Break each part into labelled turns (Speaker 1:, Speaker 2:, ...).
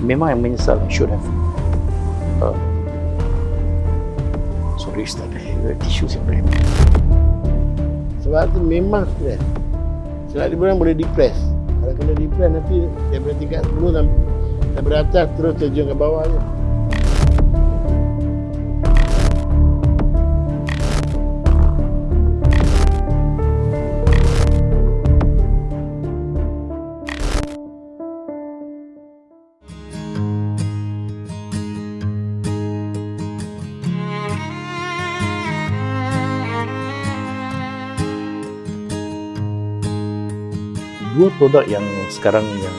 Speaker 1: memang yang menyesal I should have. Uh, sorry Ustaz tisu siapa
Speaker 2: sebab tu memang stres sebab dia orang boleh depress. Kalau kena depress nanti daripada tingkat 10 sampai daripada atas terus terjun ke bawah je
Speaker 1: dua produk yang sekarang yang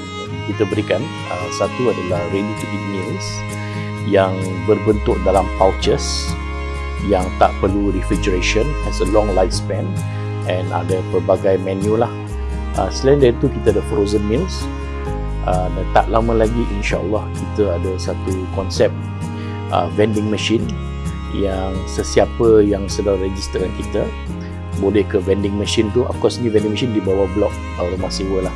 Speaker 1: kita berikan. Uh, satu adalah ready to eat meals yang berbentuk dalam pouches yang tak perlu refrigeration has a long lifespan and ada pelbagai menu lah. Uh, selain dari itu kita ada frozen meals. Uh, dan tak lama lagi insyaAllah kita ada satu konsep uh, vending machine yang sesiapa yang sedang register dengan kita boleh ke vending machine tu? Of course ni vending machine di bawah blok uh, rumah sewa lah.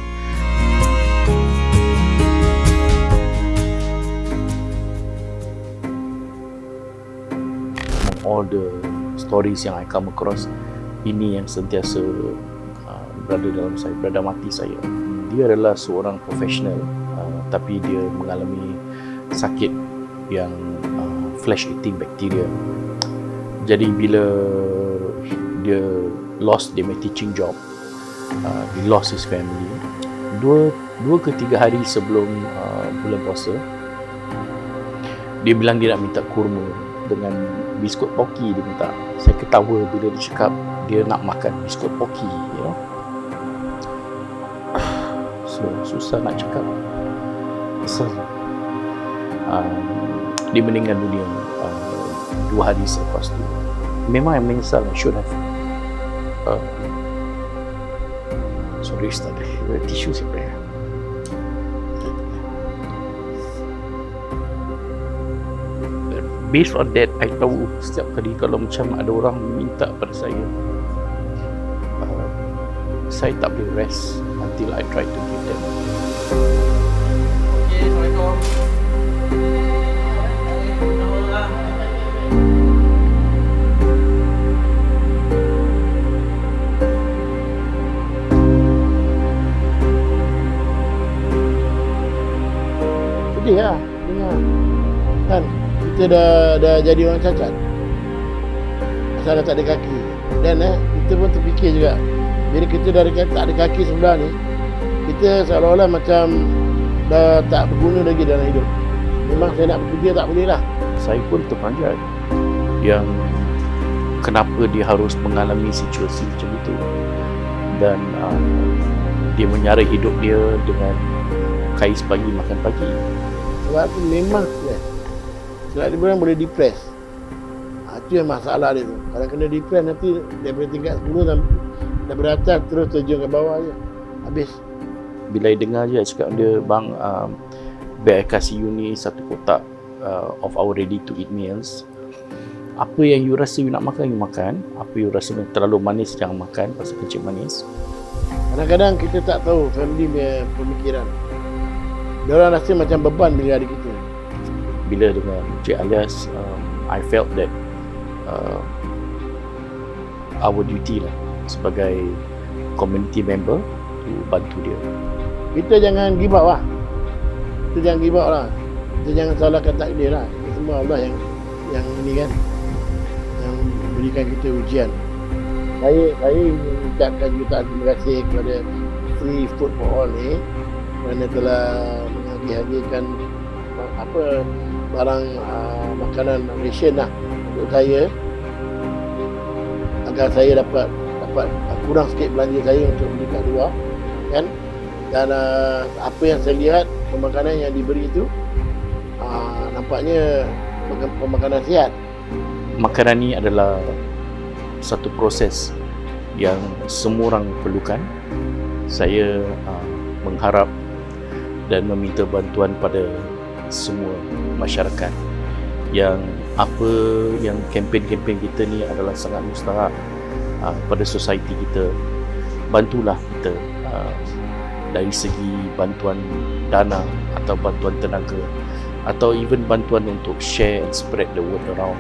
Speaker 1: All the stories yang I come across ini yang sentiasa uh, berada dalam saya berada mati saya. Dia adalah seorang profesional uh, tapi dia mengalami sakit yang uh, flesh eating bacteria jadi bila dia lost dia punya teaching job. Uh, he lost his family. Dua dua ke tiga hari sebelum uh, bulan puasa dia bilang dia nak minta kurma dengan biskut poki. Dia minta saya ketawa bila dia cakap dia nak makan biskut poki you know. So susah nak cakap. Pasal um, dia meninggal dunia uh, dua hari selepas tu. Memang yang menyesal should have uh, sorry Ustaz eh, tisu siapa ya based on that I tahu setiap kali kalau macam ada orang minta pada saya uh, saya tak boleh rest until I try to give them
Speaker 3: Okay, Assalamualaikum.
Speaker 2: Sedih lah dengar. Kan kita dah dah jadi orang cacat. Asal tak ada kaki. Dan eh kita pun terfikir juga. Bila kita dah ada, tak ada kaki sebelah ni kita seolah-olah macam dah tak berguna lagi dalam hidup. Memang saya nak bekerja tak boleh lah.
Speaker 1: Saya pun terpanjat yang kenapa dia harus mengalami situasi macam itu. Dan uh, dia menyarai hidup dia dengan kais pagi makan pagi
Speaker 2: sebab tu memang stres sebab dia orang boleh depress. Ha, itu yang masalah dia tu. Kalau kena depress nanti daripada tingkat 10 sampai daripada atas terus terjun ke bawah je. Habis.
Speaker 1: Bila I dengar je cakap dia bang um, biar kasih you ni satu kotak uh, of our ready to eat meals. Apa yang you rasa you nak makan you makan. Apa you rasa terlalu manis jangan makan. Pasal kecil manis.
Speaker 2: Kadang-kadang kita tak tahu family punya pemikiran dia orang rasa macam beban bila ada kita.
Speaker 1: Bila dengan Cik Alias um, I felt that uh, our duty lah sebagai community member to bantu dia.
Speaker 2: Kita jangan give up lah. Kita jangan give up lah. Kita jangan salahkan takdir lah. Itu semua Allah yang yang ini kan. Yang berikan kita ujian. Saya saya ingin ucapkan jutaan terima kasih kepada Free Food for All ni kerana telah menghadiahkan apa barang uh, makanan ration lah untuk saya agar saya dapat dapat uh, kurang sikit belanja saya untuk beli kat luar kan? Dan uh, apa yang saya lihat pemakanan yang diberi itu uh, nampaknya pemakanan sihat.
Speaker 1: Makanan ni adalah satu proses yang semua orang perlukan. Saya uh, mengharap dan meminta bantuan pada semua masyarakat. Yang apa yang kempen-kempen kita ni adalah sangat mustahak uh, pada society kita. Bantulah kita uh, dari segi bantuan dana atau bantuan tenaga atau even bantuan untuk share and spread the word around